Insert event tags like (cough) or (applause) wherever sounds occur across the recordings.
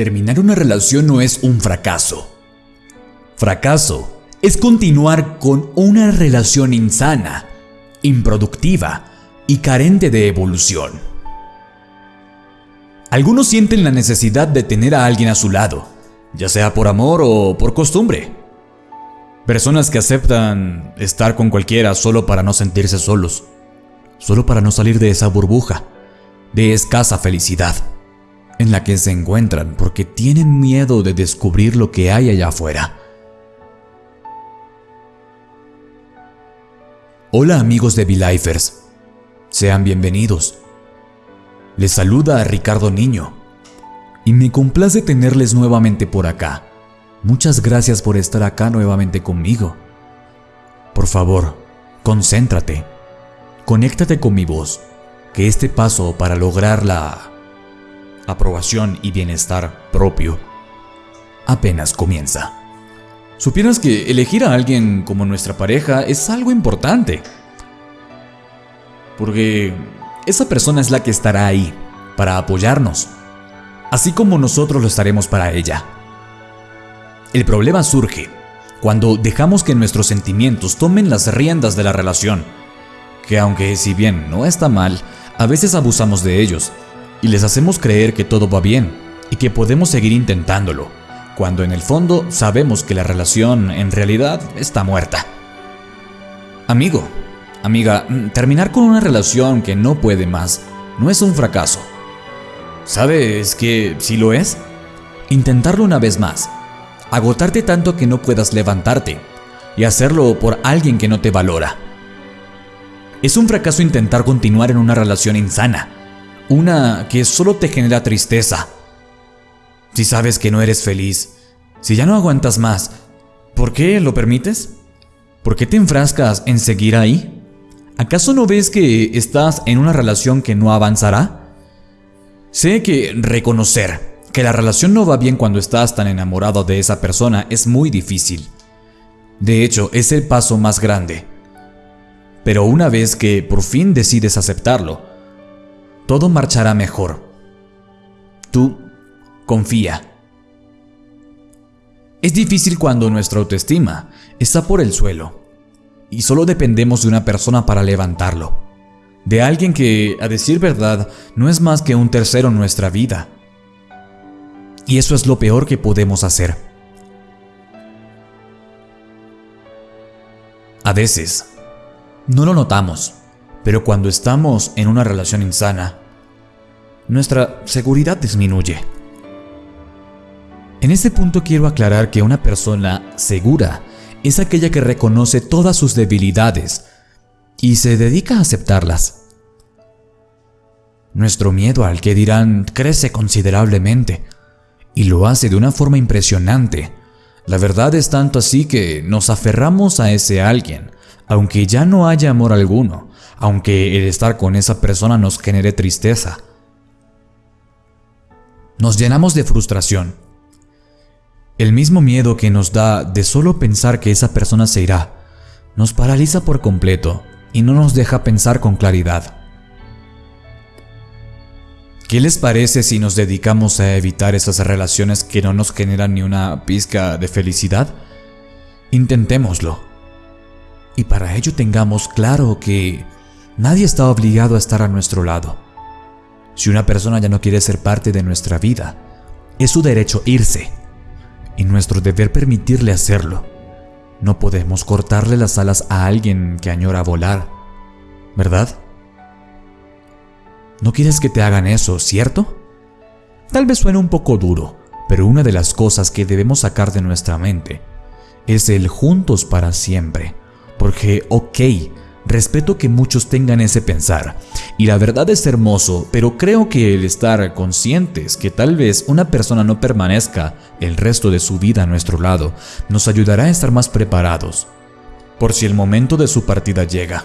terminar una relación no es un fracaso. Fracaso es continuar con una relación insana, improductiva y carente de evolución. Algunos sienten la necesidad de tener a alguien a su lado, ya sea por amor o por costumbre. Personas que aceptan estar con cualquiera solo para no sentirse solos, solo para no salir de esa burbuja, de escasa felicidad, en la que se encuentran porque tienen miedo de descubrir lo que hay allá afuera. Hola amigos de V-Lifers, sean bienvenidos. Les saluda a Ricardo Niño y me complace tenerles nuevamente por acá. Muchas gracias por estar acá nuevamente conmigo. Por favor, concéntrate. Conéctate con mi voz, que este paso para lograr la aprobación y bienestar propio apenas comienza. Supieras que elegir a alguien como nuestra pareja es algo importante. Porque esa persona es la que estará ahí para apoyarnos, así como nosotros lo estaremos para ella. El problema surge cuando dejamos que nuestros sentimientos tomen las riendas de la relación, que aunque si bien no está mal, a veces abusamos de ellos y les hacemos creer que todo va bien y que podemos seguir intentándolo, cuando en el fondo sabemos que la relación en realidad está muerta. Amigo, amiga, terminar con una relación que no puede más no es un fracaso. ¿Sabes que si lo es? Intentarlo una vez más agotarte tanto que no puedas levantarte y hacerlo por alguien que no te valora. Es un fracaso intentar continuar en una relación insana, una que solo te genera tristeza. Si sabes que no eres feliz, si ya no aguantas más, ¿por qué lo permites? ¿Por qué te enfrascas en seguir ahí? ¿Acaso no ves que estás en una relación que no avanzará? Sé que reconocer que la relación no va bien cuando estás tan enamorado de esa persona es muy difícil. De hecho, es el paso más grande. Pero una vez que por fin decides aceptarlo, todo marchará mejor. Tú confía. Es difícil cuando nuestra autoestima está por el suelo y solo dependemos de una persona para levantarlo. De alguien que, a decir verdad, no es más que un tercero en nuestra vida y eso es lo peor que podemos hacer. A veces, no lo notamos, pero cuando estamos en una relación insana, nuestra seguridad disminuye. En este punto quiero aclarar que una persona segura es aquella que reconoce todas sus debilidades y se dedica a aceptarlas. Nuestro miedo al que dirán crece considerablemente y lo hace de una forma impresionante. La verdad es tanto así que nos aferramos a ese alguien, aunque ya no haya amor alguno, aunque el estar con esa persona nos genere tristeza. Nos llenamos de frustración. El mismo miedo que nos da de solo pensar que esa persona se irá, nos paraliza por completo y no nos deja pensar con claridad. ¿Qué les parece si nos dedicamos a evitar esas relaciones que no nos generan ni una pizca de felicidad? Intentémoslo. Y para ello tengamos claro que nadie está obligado a estar a nuestro lado. Si una persona ya no quiere ser parte de nuestra vida, es su derecho irse y nuestro deber permitirle hacerlo. No podemos cortarle las alas a alguien que añora volar, ¿verdad? No quieres que te hagan eso, ¿cierto? Tal vez suene un poco duro, pero una de las cosas que debemos sacar de nuestra mente es el juntos para siempre. Porque, ok, respeto que muchos tengan ese pensar, y la verdad es hermoso, pero creo que el estar conscientes que tal vez una persona no permanezca el resto de su vida a nuestro lado nos ayudará a estar más preparados, por si el momento de su partida llega.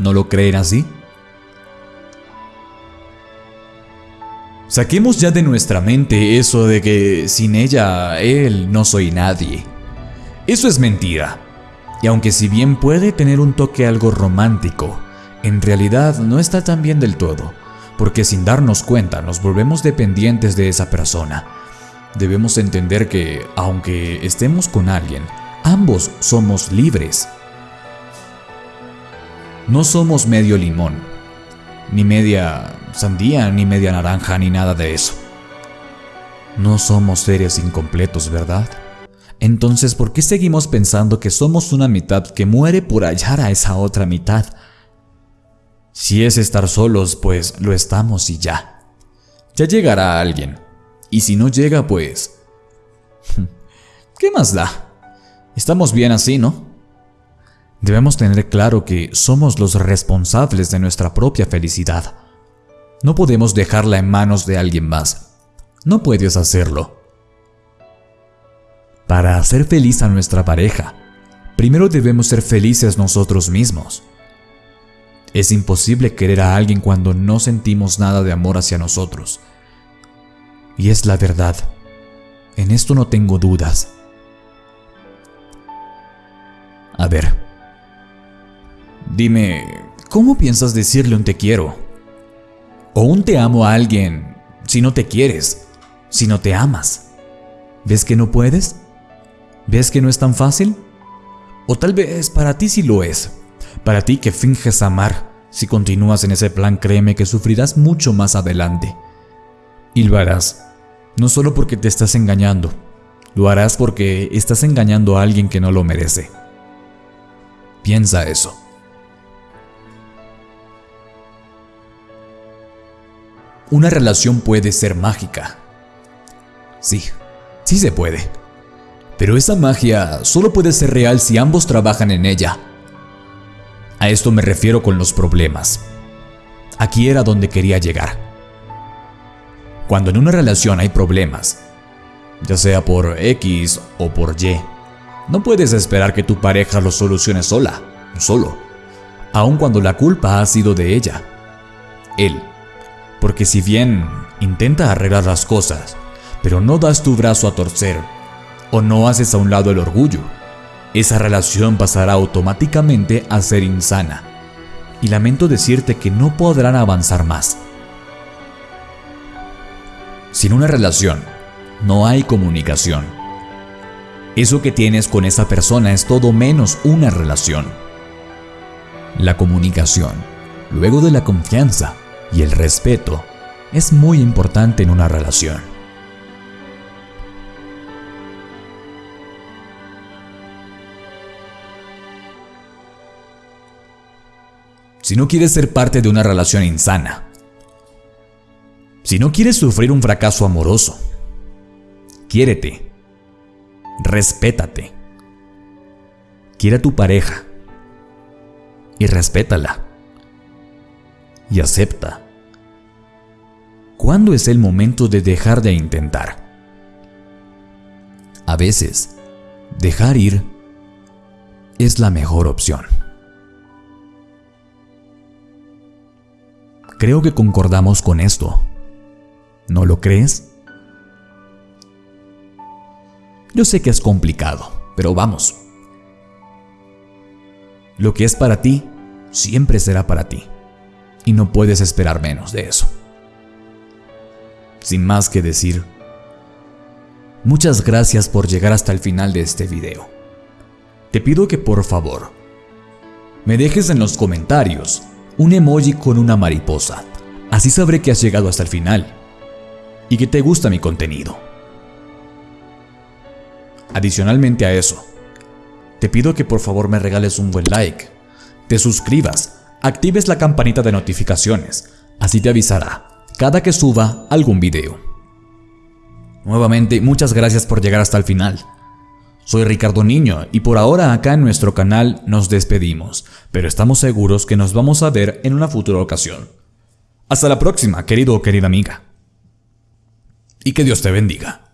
¿No lo creen así? Saquemos ya de nuestra mente eso de que sin ella, él no soy nadie. Eso es mentira. Y aunque si bien puede tener un toque algo romántico, en realidad no está tan bien del todo, porque sin darnos cuenta nos volvemos dependientes de esa persona. Debemos entender que, aunque estemos con alguien, ambos somos libres. No somos medio limón, ni media sandía, ni media naranja, ni nada de eso. No somos seres incompletos, ¿verdad? Entonces, ¿por qué seguimos pensando que somos una mitad que muere por hallar a esa otra mitad? Si es estar solos, pues lo estamos y ya. Ya llegará alguien. Y si no llega, pues... (laughs) ¿Qué más da? Estamos bien así, ¿no? Debemos tener claro que somos los responsables de nuestra propia felicidad. No podemos dejarla en manos de alguien más. No puedes hacerlo. Para hacer feliz a nuestra pareja, primero debemos ser felices nosotros mismos. Es imposible querer a alguien cuando no sentimos nada de amor hacia nosotros. Y es la verdad. En esto no tengo dudas. A ver. Dime, ¿cómo piensas decirle un te quiero? O un te amo a alguien si no te quieres, si no te amas. ¿Ves que no puedes? ¿Ves que no es tan fácil? O tal vez para ti sí lo es. Para ti que finges amar, si continúas en ese plan créeme que sufrirás mucho más adelante. Y lo harás, no solo porque te estás engañando, lo harás porque estás engañando a alguien que no lo merece. Piensa eso. Una relación puede ser mágica. Sí, sí se puede. Pero esa magia solo puede ser real si ambos trabajan en ella. A esto me refiero con los problemas. Aquí era donde quería llegar. Cuando en una relación hay problemas, ya sea por X o por Y, no puedes esperar que tu pareja lo solucione sola, solo, aun cuando la culpa ha sido de ella, él. Porque si bien intenta arreglar las cosas, pero no das tu brazo a torcer o no haces a un lado el orgullo, esa relación pasará automáticamente a ser insana. Y lamento decirte que no podrán avanzar más. Sin una relación, no hay comunicación. Eso que tienes con esa persona es todo menos una relación. La comunicación, luego de la confianza y el respeto, es muy importante en una relación. Si no quieres ser parte de una relación insana, si no quieres sufrir un fracaso amoroso, quiérete, respétate, quiere a tu pareja y respétala y acepta. ¿Cuándo es el momento de dejar de intentar? A veces, dejar ir es la mejor opción. Creo que concordamos con esto. ¿No lo crees? Yo sé que es complicado, pero vamos. Lo que es para ti, siempre será para ti. Y no puedes esperar menos de eso. Sin más que decir, muchas gracias por llegar hasta el final de este video. Te pido que por favor, me dejes en los comentarios un emoji con una mariposa. Así sabré que has llegado hasta el final y que te gusta mi contenido. Adicionalmente a eso, te pido que por favor me regales un buen like, te suscribas, actives la campanita de notificaciones, así te avisará cada que suba algún video. Nuevamente, muchas gracias por llegar hasta el final. Soy Ricardo Niño y por ahora acá en nuestro canal nos despedimos, pero estamos seguros que nos vamos a ver en una futura ocasión. Hasta la próxima, querido o querida amiga. Y que Dios te bendiga.